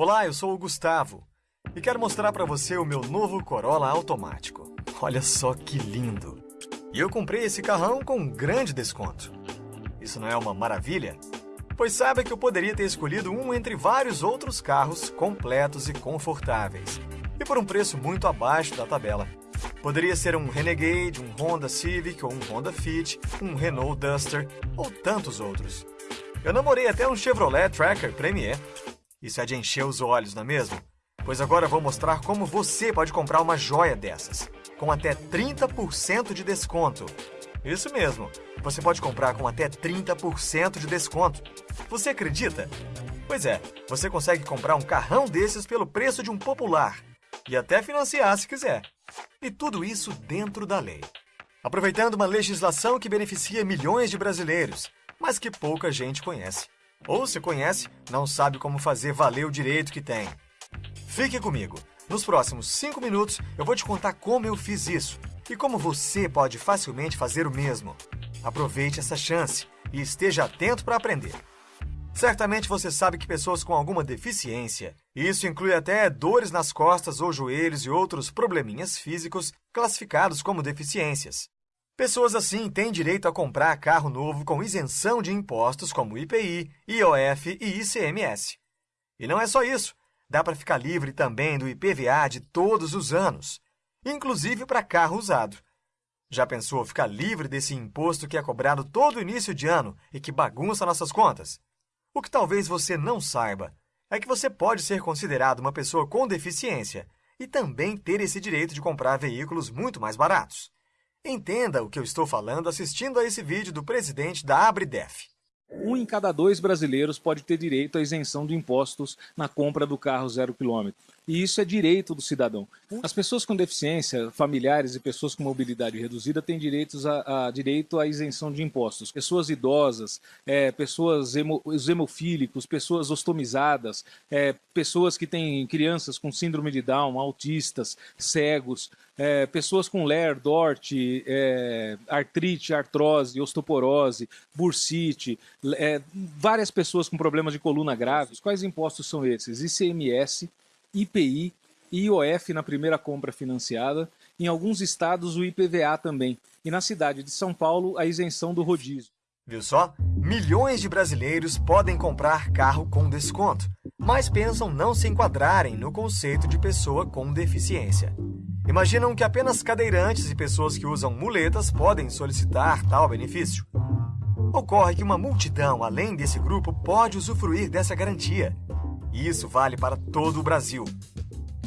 Olá, eu sou o Gustavo e quero mostrar para você o meu novo Corolla automático. Olha só que lindo! E eu comprei esse carrão com um grande desconto. Isso não é uma maravilha? Pois saiba que eu poderia ter escolhido um entre vários outros carros completos e confortáveis, e por um preço muito abaixo da tabela. Poderia ser um Renegade, um Honda Civic ou um Honda Fit, um Renault Duster ou tantos outros. Eu namorei até um Chevrolet Tracker Premier. Isso é de encher os olhos, não é mesmo? Pois agora vou mostrar como você pode comprar uma joia dessas, com até 30% de desconto. Isso mesmo, você pode comprar com até 30% de desconto. Você acredita? Pois é, você consegue comprar um carrão desses pelo preço de um popular e até financiar se quiser. E tudo isso dentro da lei. Aproveitando uma legislação que beneficia milhões de brasileiros, mas que pouca gente conhece. Ou se conhece, não sabe como fazer valer o direito que tem. Fique comigo. Nos próximos 5 minutos eu vou te contar como eu fiz isso e como você pode facilmente fazer o mesmo. Aproveite essa chance e esteja atento para aprender. Certamente você sabe que pessoas com alguma deficiência, isso inclui até dores nas costas ou joelhos e outros probleminhas físicos classificados como deficiências. Pessoas assim têm direito a comprar carro novo com isenção de impostos como IPI, IOF e ICMS. E não é só isso, dá para ficar livre também do IPVA de todos os anos, inclusive para carro usado. Já pensou ficar livre desse imposto que é cobrado todo início de ano e que bagunça nossas contas? O que talvez você não saiba é que você pode ser considerado uma pessoa com deficiência e também ter esse direito de comprar veículos muito mais baratos. Entenda o que eu estou falando assistindo a esse vídeo do presidente da Abridef. Um em cada dois brasileiros pode ter direito à isenção de impostos na compra do carro zero quilômetro. E isso é direito do cidadão. As pessoas com deficiência, familiares e pessoas com mobilidade reduzida têm direitos a, a direito à isenção de impostos. Pessoas idosas, é, pessoas hemo, hemofílicos, pessoas ostomizadas, é, pessoas que têm crianças com síndrome de Down, autistas, cegos, é, pessoas com LER, DORT, é, artrite, artrose, osteoporose, bursite, é, várias pessoas com problemas de coluna graves. Quais impostos são esses? ICMS, IPI e IOF na primeira compra financiada, em alguns estados o IPVA também, e na cidade de São Paulo a isenção do rodízio. Viu só? Milhões de brasileiros podem comprar carro com desconto, mas pensam não se enquadrarem no conceito de pessoa com deficiência. Imaginam que apenas cadeirantes e pessoas que usam muletas podem solicitar tal benefício. Ocorre que uma multidão além desse grupo pode usufruir dessa garantia. E isso vale para todo o Brasil.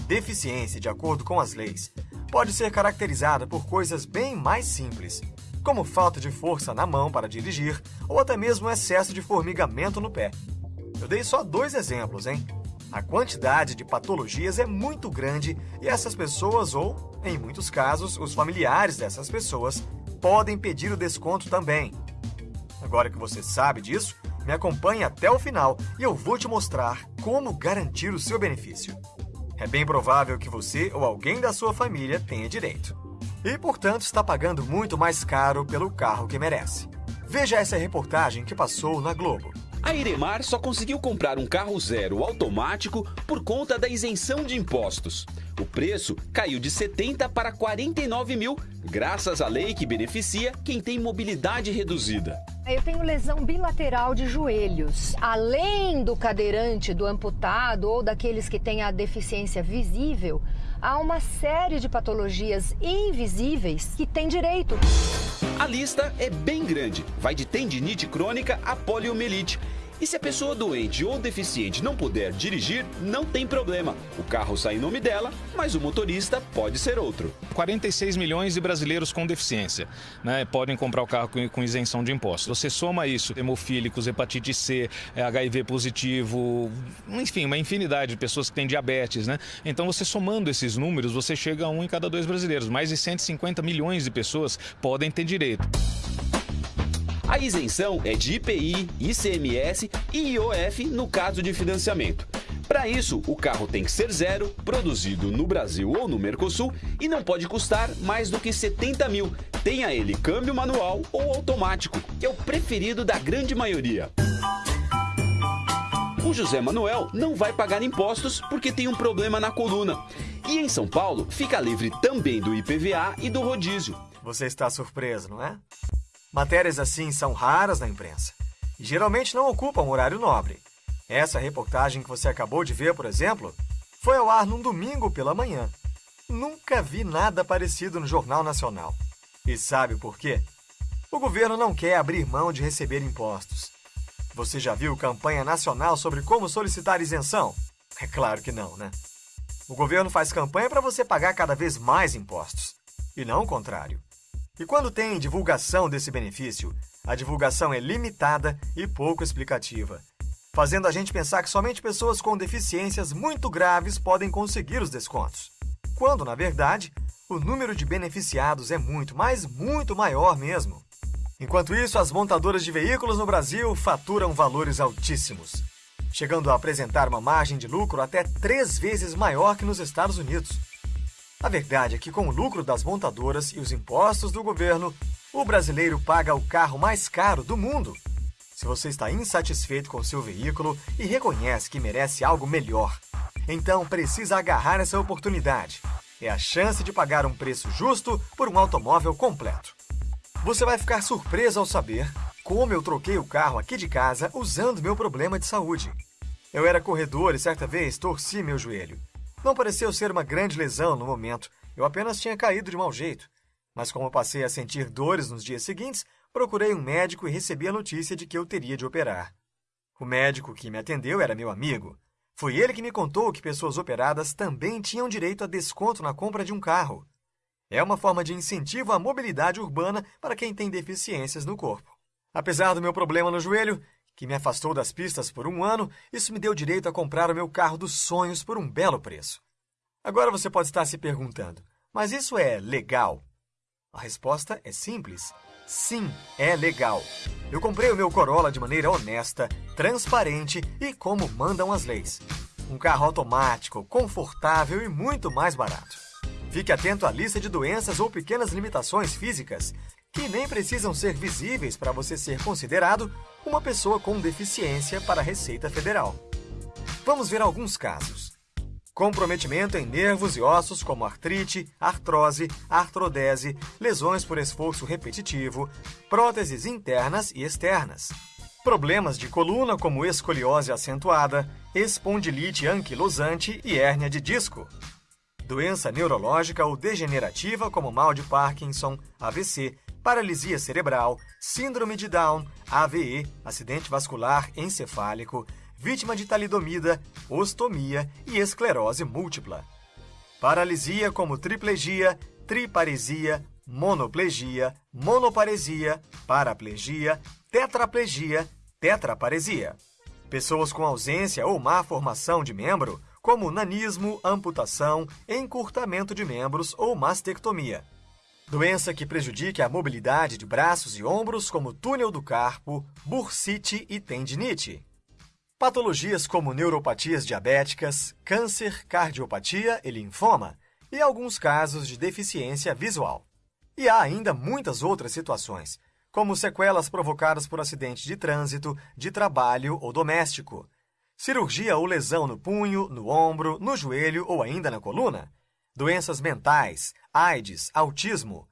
Deficiência, de acordo com as leis, pode ser caracterizada por coisas bem mais simples, como falta de força na mão para dirigir ou até mesmo excesso de formigamento no pé. Eu dei só dois exemplos, hein? A quantidade de patologias é muito grande e essas pessoas, ou, em muitos casos, os familiares dessas pessoas, podem pedir o desconto também. Agora que você sabe disso, me acompanhe até o final e eu vou te mostrar como garantir o seu benefício. É bem provável que você ou alguém da sua família tenha direito. E, portanto, está pagando muito mais caro pelo carro que merece. Veja essa reportagem que passou na Globo. A Iremar só conseguiu comprar um carro zero automático por conta da isenção de impostos. O preço caiu de 70 para 49 mil, graças à lei que beneficia quem tem mobilidade reduzida. Eu tenho lesão bilateral de joelhos. Além do cadeirante, do amputado ou daqueles que têm a deficiência visível, há uma série de patologias invisíveis que têm direito. A lista é bem grande, vai de tendinite crônica a poliomielite. E se a pessoa doente ou deficiente não puder dirigir, não tem problema. O carro sai em nome dela, mas o motorista pode ser outro. 46 milhões de brasileiros com deficiência né, podem comprar o carro com, isenção de impostos. Você soma isso, hemofílicos, hepatite C, HIV positivo, enfim, uma infinidade de pessoas que têm diabetes. Né? Então, você somando esses números, você chega a um em cada dois brasileiros. Mais de 150 milhões de pessoas podem ter direito. A isenção é de IPI, ICMS e IOF no caso de financiamento. Para isso, o carro tem que ser zero, produzido no Brasil ou no Mercosul e não pode custar mais do que 70 mil. Tenha ele câmbio manual ou automático, que é o preferido da grande maioria. o José Manuel não vai pagar impostos porque tem um problema na coluna. E em São Paulo, fica livre também do IPVA e do rodízio. Você está surpreso, não é? Matérias assim são raras na imprensa e geralmente não ocupam horário nobre. Essa reportagem que você acabou de ver, por exemplo, foi ao ar num domingo pela manhã. Nunca vi nada parecido no Jornal Nacional. E sabe por quê? O governo não quer abrir mão de receber impostos. Você já viu campanha nacional sobre como solicitar isenção? É claro que não, né? O governo faz campanha para você pagar cada vez mais impostos, e não o contrário. E quando tem divulgação desse benefício, a divulgação é limitada e pouco explicativa, fazendo a gente pensar que somente pessoas com deficiências muito graves podem conseguir os descontos, quando, na verdade, o número de beneficiados é muito, mas muito maior mesmo. Enquanto isso, as montadoras de veículos no Brasil faturam valores altíssimos, chegando a apresentar uma margem de lucro até três vezes maior que nos Estados Unidos. A verdade é que, com o lucro das montadoras e os impostos do governo, o brasileiro paga o carro mais caro do mundo. Se você está insatisfeito com seu veículo e reconhece que merece algo melhor, então precisa agarrar essa oportunidade. É a chance de pagar um preço justo por um automóvel completo. Você vai ficar surpreso ao saber como eu troquei o carro aqui de casa usando meu problema de saúde. Eu era corredor e certa vez torci meu joelho. Não pareceu ser uma grande lesão no momento, eu apenas tinha caído de mau jeito. Mas como passei a sentir dores nos dias seguintes, procurei um médico e recebi a notícia de que eu teria de operar. O médico que me atendeu era meu amigo. Foi ele que me contou que pessoas operadas também tinham direito a desconto na compra de um carro. É uma forma de incentivo à mobilidade urbana para quem tem deficiências no corpo. Apesar do meu problema no joelho, que me afastou das pistas por um ano, isso me deu direito a comprar o meu carro dos sonhos por um belo preço. Agora você pode estar se perguntando, mas isso é legal? A resposta é simples. Sim, é legal. Eu comprei o meu Corolla de maneira honesta, transparente e como mandam as leis. Um carro automático, confortável e muito mais barato. Fique atento à lista de doenças ou pequenas limitações físicas que nem precisam ser visíveis para você ser considerado uma pessoa com deficiência para a Receita Federal. Vamos ver alguns casos. Comprometimento em nervos e ossos como artrite, artrose, artrodese, lesões por esforço repetitivo, próteses internas e externas. Problemas de coluna como escoliose acentuada, espondilite anquilosante e hérnia de disco doença neurológica ou degenerativa como mal de Parkinson, AVC, paralisia cerebral, síndrome de Down, AVE, acidente vascular encefálico, vítima de talidomida, ostomia e esclerose múltipla. Paralisia como triplegia, triparesia, monoplegia, monoparesia, paraplegia, tetraplegia, tetraparesia. Pessoas com ausência ou má formação de membro como nanismo, amputação, encurtamento de membros ou mastectomia. Doença que prejudique a mobilidade de braços e ombros, como túnel do carpo, bursite e tendinite. Patologias como neuropatias diabéticas, câncer, cardiopatia e linfoma, e alguns casos de deficiência visual. E há ainda muitas outras situações, como sequelas provocadas por acidente de trânsito, de trabalho ou doméstico, cirurgia ou lesão no punho, no ombro, no joelho ou ainda na coluna, doenças mentais, AIDS, autismo,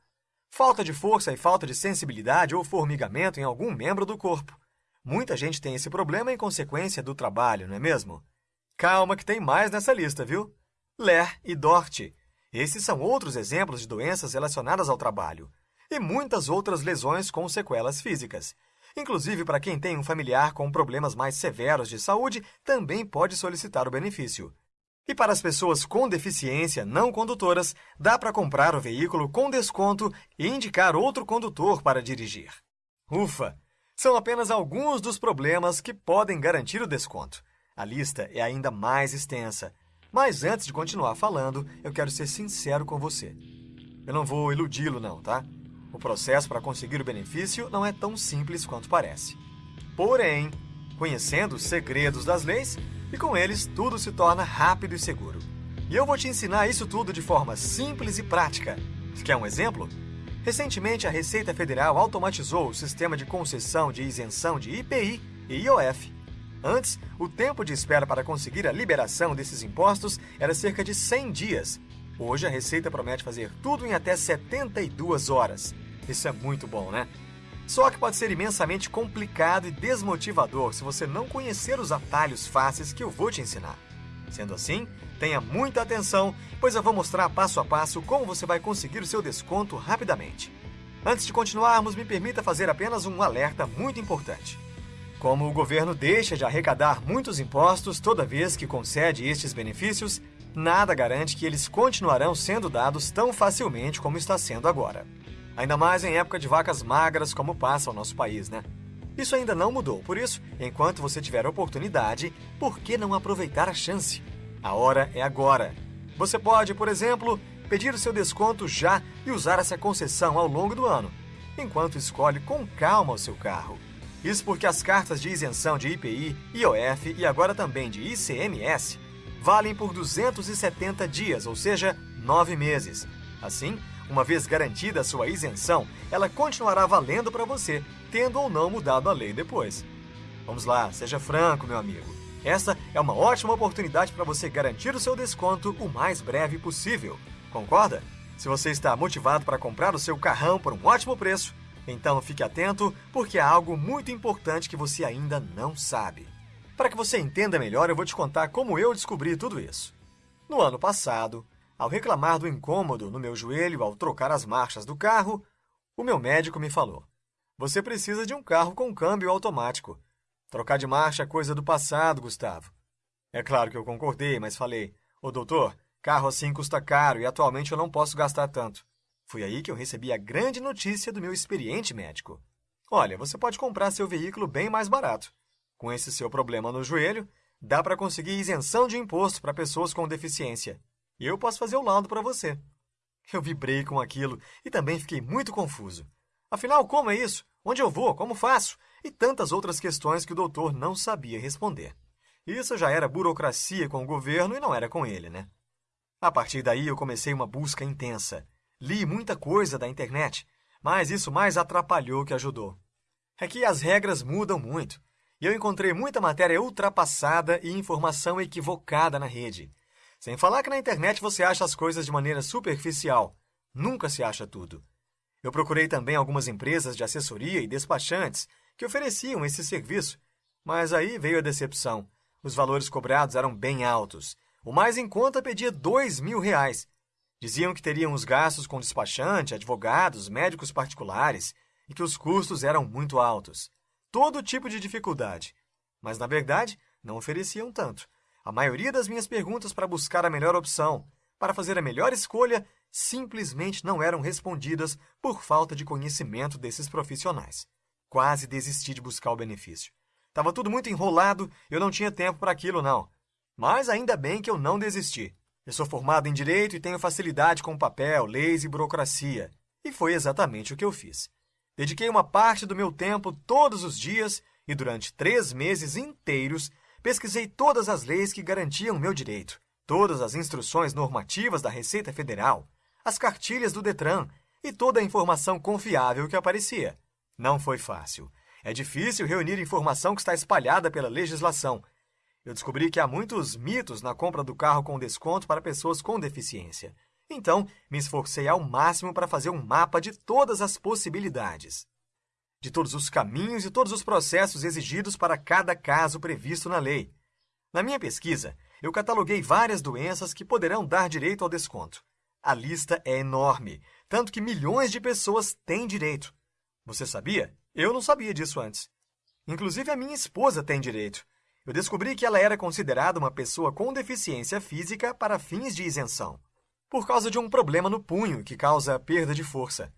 falta de força e falta de sensibilidade ou formigamento em algum membro do corpo. Muita gente tem esse problema em consequência do trabalho, não é mesmo? Calma que tem mais nessa lista, viu? Ler e Dort. Esses são outros exemplos de doenças relacionadas ao trabalho. E muitas outras lesões com sequelas físicas. Inclusive, para quem tem um familiar com problemas mais severos de saúde, também pode solicitar o benefício. E para as pessoas com deficiência não condutoras, dá para comprar o veículo com desconto e indicar outro condutor para dirigir. Ufa! São apenas alguns dos problemas que podem garantir o desconto. A lista é ainda mais extensa. Mas antes de continuar falando, eu quero ser sincero com você. Eu não vou iludi-lo, não, tá? O processo para conseguir o benefício não é tão simples quanto parece. Porém, conhecendo os segredos das leis, e com eles tudo se torna rápido e seguro. E eu vou te ensinar isso tudo de forma simples e prática. Quer um exemplo? Recentemente, a Receita Federal automatizou o sistema de concessão de isenção de IPI e IOF. Antes, o tempo de espera para conseguir a liberação desses impostos era cerca de 100 dias. Hoje, a Receita promete fazer tudo em até 72 horas. Isso é muito bom, né? Só que pode ser imensamente complicado e desmotivador se você não conhecer os atalhos fáceis que eu vou te ensinar. Sendo assim, tenha muita atenção, pois eu vou mostrar passo a passo como você vai conseguir o seu desconto rapidamente. Antes de continuarmos, me permita fazer apenas um alerta muito importante. Como o governo deixa de arrecadar muitos impostos toda vez que concede estes benefícios, nada garante que eles continuarão sendo dados tão facilmente como está sendo agora. Ainda mais em época de vacas magras como passa o nosso país, né? Isso ainda não mudou, por isso, enquanto você tiver oportunidade, por que não aproveitar a chance? A hora é agora. Você pode, por exemplo, pedir o seu desconto já e usar essa concessão ao longo do ano, enquanto escolhe com calma o seu carro. Isso porque as cartas de isenção de IPI, IOF e agora também de ICMS valem por 270 dias, ou seja, 9 meses. Assim, uma vez garantida a sua isenção, ela continuará valendo para você, tendo ou não mudado a lei depois. Vamos lá, seja franco, meu amigo. Essa é uma ótima oportunidade para você garantir o seu desconto o mais breve possível. Concorda? Se você está motivado para comprar o seu carrão por um ótimo preço, então fique atento, porque há algo muito importante que você ainda não sabe. Para que você entenda melhor, eu vou te contar como eu descobri tudo isso. No ano passado, ao reclamar do incômodo no meu joelho ao trocar as marchas do carro, o meu médico me falou: Você precisa de um carro com câmbio automático. Trocar de marcha é coisa do passado, Gustavo. É claro que eu concordei, mas falei: Ô doutor, carro assim custa caro e atualmente eu não posso gastar tanto. Foi aí que eu recebi a grande notícia do meu experiente médico. Olha, você pode comprar seu veículo bem mais barato. Com esse seu problema no joelho, dá para conseguir isenção de imposto para pessoas com deficiência. E eu posso fazer o laudo para você. Eu vibrei com aquilo e também fiquei muito confuso. Afinal, como é isso? Onde eu vou? Como faço? E tantas outras questões que o doutor não sabia responder. Isso já era burocracia com o governo e não era com ele, né? A partir daí, eu comecei uma busca intensa. Li muita coisa da internet, mas isso mais atrapalhou que ajudou. É que as regras mudam muito, e eu encontrei muita matéria ultrapassada e informação equivocada na rede. Sem falar que na internet você acha as coisas de maneira superficial. Nunca se acha tudo. Eu procurei também algumas empresas de assessoria e despachantes que ofereciam esse serviço, mas aí veio a decepção. Os valores cobrados eram bem altos. O mais em conta pedia dois mil reais, Diziam que teriam os gastos com despachante, advogados, médicos particulares e que os custos eram muito altos. Todo tipo de dificuldade. Mas, na verdade, não ofereciam tanto. A maioria das minhas perguntas para buscar a melhor opção, para fazer a melhor escolha, simplesmente não eram respondidas por falta de conhecimento desses profissionais. Quase desisti de buscar o benefício. Estava tudo muito enrolado, eu não tinha tempo para aquilo, não. Mas ainda bem que eu não desisti. Eu sou formado em direito e tenho facilidade com papel, leis e burocracia. E foi exatamente o que eu fiz. Dediquei uma parte do meu tempo todos os dias e durante três meses inteiros pesquisei todas as leis que garantiam meu direito, todas as instruções normativas da Receita Federal, as cartilhas do Detran e toda a informação confiável que aparecia. Não foi fácil. É difícil reunir informação que está espalhada pela legislação eu descobri que há muitos mitos na compra do carro com desconto para pessoas com deficiência. Então, me esforcei ao máximo para fazer um mapa de todas as possibilidades, de todos os caminhos e todos os processos exigidos para cada caso previsto na lei. Na minha pesquisa, eu cataloguei várias doenças que poderão dar direito ao desconto. A lista é enorme, tanto que milhões de pessoas têm direito. Você sabia? Eu não sabia disso antes. Inclusive, a minha esposa tem direito eu descobri que ela era considerada uma pessoa com deficiência física para fins de isenção, por causa de um problema no punho que causa perda de força.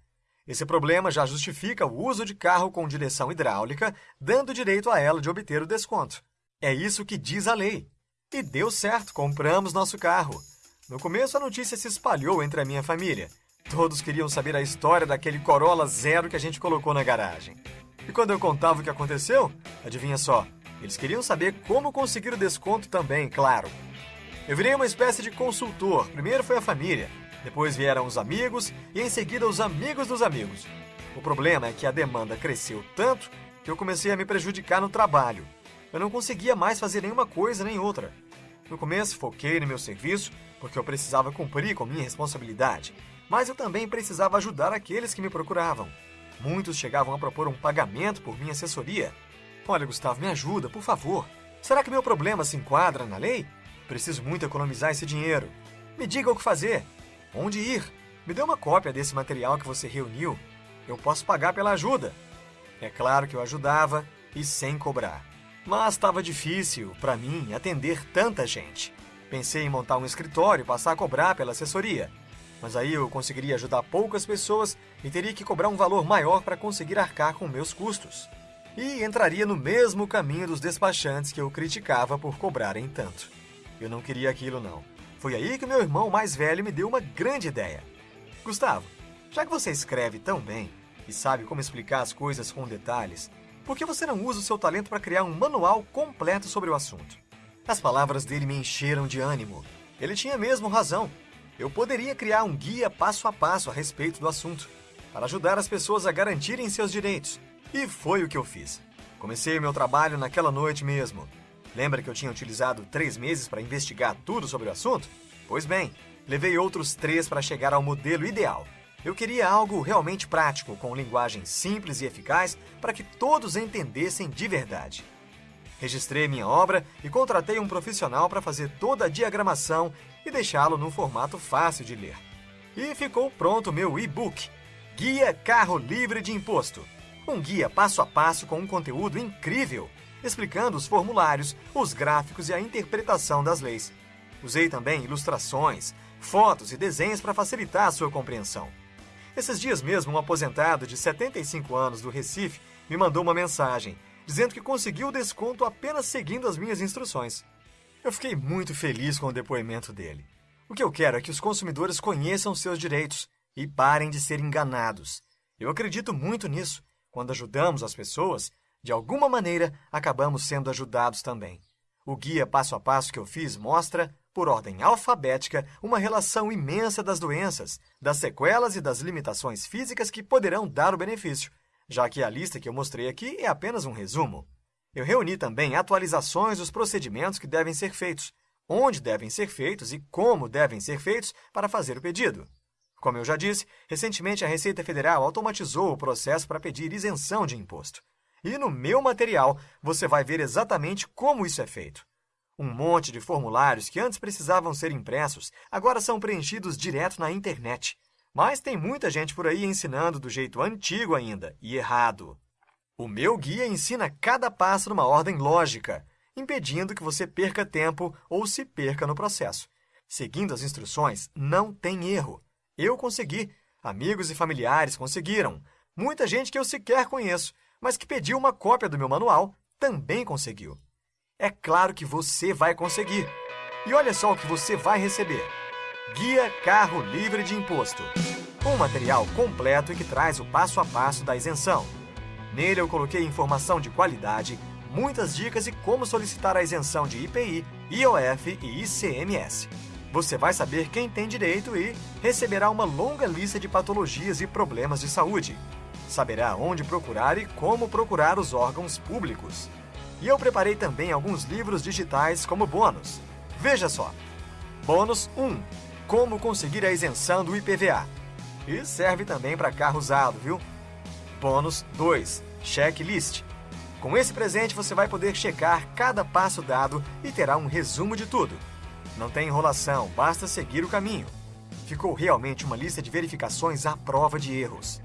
Esse problema já justifica o uso de carro com direção hidráulica, dando direito a ela de obter o desconto. É isso que diz a lei. E deu certo, compramos nosso carro. No começo, a notícia se espalhou entre a minha família. Todos queriam saber a história daquele Corolla Zero que a gente colocou na garagem. E quando eu contava o que aconteceu, adivinha só, eles queriam saber como conseguir o desconto também, claro. Eu virei uma espécie de consultor. Primeiro foi a família, depois vieram os amigos e em seguida os amigos dos amigos. O problema é que a demanda cresceu tanto que eu comecei a me prejudicar no trabalho. Eu não conseguia mais fazer nenhuma coisa nem outra. No começo, foquei no meu serviço, porque eu precisava cumprir com minha responsabilidade, mas eu também precisava ajudar aqueles que me procuravam. Muitos chegavam a propor um pagamento por minha assessoria. Olha, Gustavo, me ajuda, por favor. Será que meu problema se enquadra na lei? Preciso muito economizar esse dinheiro. Me diga o que fazer. Onde ir? Me dê uma cópia desse material que você reuniu. Eu posso pagar pela ajuda. É claro que eu ajudava e sem cobrar. Mas estava difícil, para mim, atender tanta gente. Pensei em montar um escritório e passar a cobrar pela assessoria. Mas aí eu conseguiria ajudar poucas pessoas e teria que cobrar um valor maior para conseguir arcar com meus custos. E entraria no mesmo caminho dos despachantes que eu criticava por cobrarem tanto. Eu não queria aquilo, não. Foi aí que meu irmão mais velho me deu uma grande ideia. Gustavo, já que você escreve tão bem e sabe como explicar as coisas com detalhes, por que você não usa o seu talento para criar um manual completo sobre o assunto? As palavras dele me encheram de ânimo. Ele tinha mesmo razão. Eu poderia criar um guia passo a passo a respeito do assunto, para ajudar as pessoas a garantirem seus direitos. E foi o que eu fiz. Comecei meu trabalho naquela noite mesmo. Lembra que eu tinha utilizado três meses para investigar tudo sobre o assunto? Pois bem, levei outros três para chegar ao modelo ideal, eu queria algo realmente prático, com linguagem simples e eficaz para que todos entendessem de verdade. Registrei minha obra e contratei um profissional para fazer toda a diagramação e deixá-lo num formato fácil de ler. E ficou pronto meu e-book, Guia Carro Livre de Imposto. Um guia passo a passo com um conteúdo incrível, explicando os formulários, os gráficos e a interpretação das leis. Usei também ilustrações, fotos e desenhos para facilitar a sua compreensão. Esses dias mesmo, um aposentado de 75 anos do Recife me mandou uma mensagem dizendo que conseguiu o desconto apenas seguindo as minhas instruções. Eu fiquei muito feliz com o depoimento dele. O que eu quero é que os consumidores conheçam seus direitos e parem de ser enganados. Eu acredito muito nisso. Quando ajudamos as pessoas, de alguma maneira acabamos sendo ajudados também. O guia passo a passo que eu fiz mostra por ordem alfabética, uma relação imensa das doenças, das sequelas e das limitações físicas que poderão dar o benefício, já que a lista que eu mostrei aqui é apenas um resumo. Eu reuni também atualizações dos procedimentos que devem ser feitos, onde devem ser feitos e como devem ser feitos para fazer o pedido. Como eu já disse, recentemente a Receita Federal automatizou o processo para pedir isenção de imposto. E no meu material você vai ver exatamente como isso é feito. Um monte de formulários que antes precisavam ser impressos agora são preenchidos direto na internet. Mas tem muita gente por aí ensinando do jeito antigo ainda e errado. O meu guia ensina cada passo numa ordem lógica, impedindo que você perca tempo ou se perca no processo. Seguindo as instruções, não tem erro. Eu consegui, amigos e familiares conseguiram, muita gente que eu sequer conheço, mas que pediu uma cópia do meu manual também conseguiu. É claro que você vai conseguir. E olha só o que você vai receber. Guia Carro Livre de Imposto. Um material completo e que traz o passo a passo da isenção. Nele eu coloquei informação de qualidade, muitas dicas e como solicitar a isenção de IPI, IOF e ICMS. Você vai saber quem tem direito e receberá uma longa lista de patologias e problemas de saúde. Saberá onde procurar e como procurar os órgãos públicos. E eu preparei também alguns livros digitais como bônus. Veja só. Bônus 1. Como conseguir a isenção do IPVA. E serve também para carro usado, viu? Bônus 2. Checklist. Com esse presente você vai poder checar cada passo dado e terá um resumo de tudo. Não tem enrolação, basta seguir o caminho. Ficou realmente uma lista de verificações à prova de erros.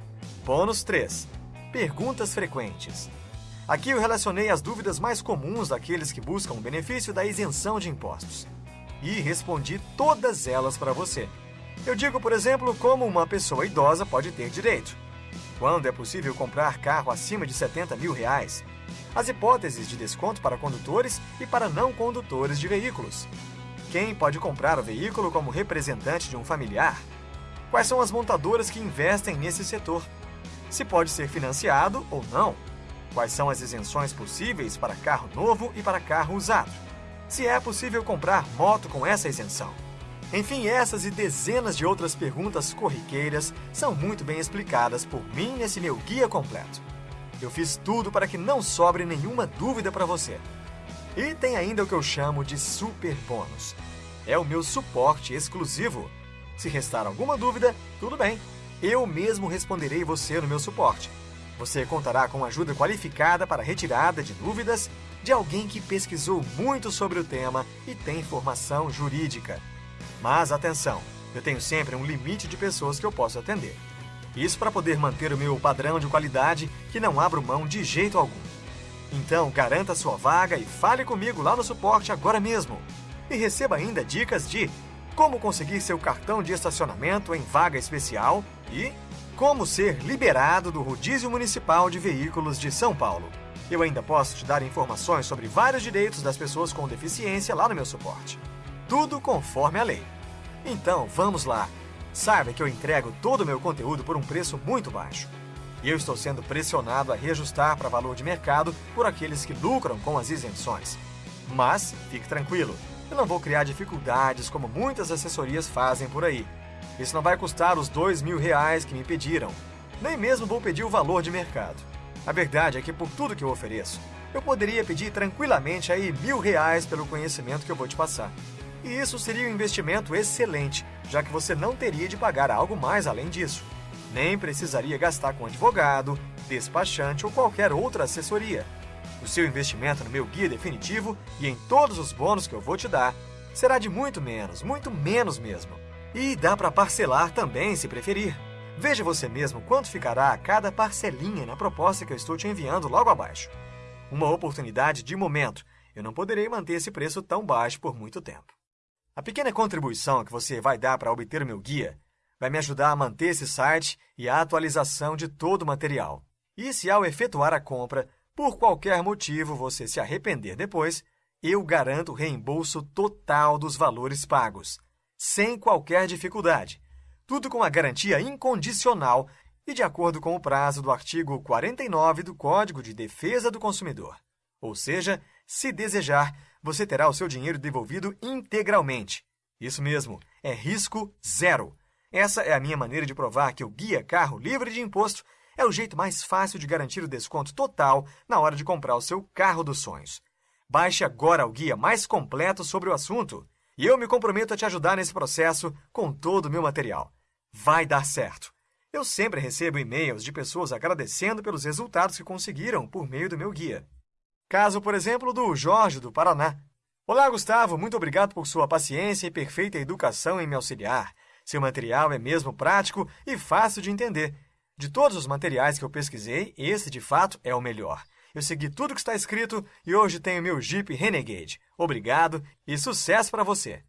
Bônus 3. Perguntas frequentes. Aqui eu relacionei as dúvidas mais comuns daqueles que buscam o benefício da isenção de impostos. E respondi todas elas para você. Eu digo, por exemplo, como uma pessoa idosa pode ter direito. Quando é possível comprar carro acima de 70 mil reais? As hipóteses de desconto para condutores e para não condutores de veículos. Quem pode comprar o veículo como representante de um familiar? Quais são as montadoras que investem nesse setor? Se pode ser financiado ou não? Quais são as isenções possíveis para carro novo e para carro usado? Se é possível comprar moto com essa isenção? Enfim, essas e dezenas de outras perguntas corriqueiras são muito bem explicadas por mim nesse meu guia completo. Eu fiz tudo para que não sobre nenhuma dúvida para você. E tem ainda o que eu chamo de super bônus. É o meu suporte exclusivo. Se restar alguma dúvida, tudo bem. Eu mesmo responderei você no meu suporte. Você contará com ajuda qualificada para retirada de dúvidas de alguém que pesquisou muito sobre o tema e tem formação jurídica. Mas atenção, eu tenho sempre um limite de pessoas que eu posso atender. Isso para poder manter o meu padrão de qualidade que não abro mão de jeito algum. Então, garanta sua vaga e fale comigo lá no suporte agora mesmo. E receba ainda dicas de como conseguir seu cartão de estacionamento em vaga especial e como ser liberado do rodízio municipal de veículos de São Paulo. Eu ainda posso te dar informações sobre vários direitos das pessoas com deficiência lá no meu suporte. Tudo conforme a lei. Então, vamos lá. Saiba que eu entrego todo o meu conteúdo por um preço muito baixo. E eu estou sendo pressionado a reajustar para valor de mercado por aqueles que lucram com as isenções. Mas, fique tranquilo, eu não vou criar dificuldades como muitas assessorias fazem por aí. Isso não vai custar os dois mil reais que me pediram. Nem mesmo vou pedir o valor de mercado. A verdade é que por tudo que eu ofereço, eu poderia pedir tranquilamente aí mil reais pelo conhecimento que eu vou te passar. E isso seria um investimento excelente, já que você não teria de pagar algo mais além disso. Nem precisaria gastar com advogado, despachante ou qualquer outra assessoria. O seu investimento no meu guia definitivo e em todos os bônus que eu vou te dar será de muito menos, muito menos mesmo. E dá para parcelar também, se preferir. Veja você mesmo quanto ficará a cada parcelinha na proposta que eu estou te enviando logo abaixo. Uma oportunidade de momento. Eu não poderei manter esse preço tão baixo por muito tempo. A pequena contribuição que você vai dar para obter o meu guia vai me ajudar a manter esse site e a atualização de todo o material. E se ao efetuar a compra, por qualquer motivo você se arrepender depois, eu garanto o reembolso total dos valores pagos, sem qualquer dificuldade. Tudo com a garantia incondicional e de acordo com o prazo do artigo 49 do Código de Defesa do Consumidor. Ou seja, se desejar, você terá o seu dinheiro devolvido integralmente. Isso mesmo, é risco zero. Essa é a minha maneira de provar que o Guia Carro Livre de Imposto é o jeito mais fácil de garantir o desconto total na hora de comprar o seu carro dos sonhos. Baixe agora o guia mais completo sobre o assunto e eu me comprometo a te ajudar nesse processo com todo o meu material. Vai dar certo! Eu sempre recebo e-mails de pessoas agradecendo pelos resultados que conseguiram por meio do meu guia. Caso, por exemplo, do Jorge, do Paraná. Olá, Gustavo, muito obrigado por sua paciência e perfeita educação em me auxiliar. Seu material é mesmo prático e fácil de entender. De todos os materiais que eu pesquisei, esse de fato é o melhor. Eu segui tudo que está escrito e hoje tenho meu Jeep Renegade. Obrigado e sucesso para você!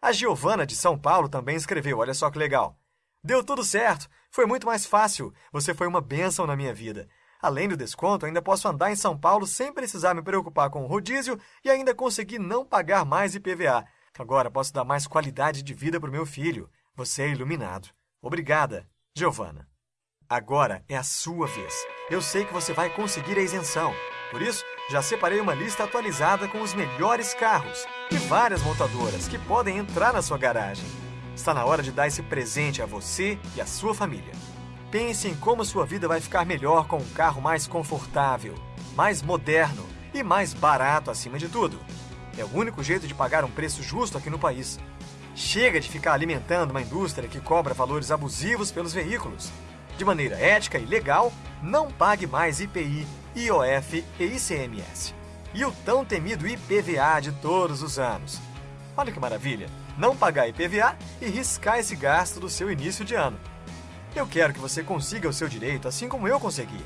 A Giovana de São Paulo também escreveu, olha só que legal. Deu tudo certo, foi muito mais fácil, você foi uma bênção na minha vida. Além do desconto, ainda posso andar em São Paulo sem precisar me preocupar com o rodízio e ainda conseguir não pagar mais IPVA. Agora posso dar mais qualidade de vida para o meu filho. Você é iluminado. Obrigada, Giovana. Agora é a sua vez. Eu sei que você vai conseguir a isenção. Por isso, já separei uma lista atualizada com os melhores carros e várias montadoras que podem entrar na sua garagem. Está na hora de dar esse presente a você e a sua família. Pense em como sua vida vai ficar melhor com um carro mais confortável, mais moderno e mais barato acima de tudo. É o único jeito de pagar um preço justo aqui no país. Chega de ficar alimentando uma indústria que cobra valores abusivos pelos veículos de maneira ética e legal, não pague mais IPI, IOF e ICMS. E o tão temido IPVA de todos os anos. Olha que maravilha! Não pagar IPVA e riscar esse gasto do seu início de ano. Eu quero que você consiga o seu direito assim como eu consegui.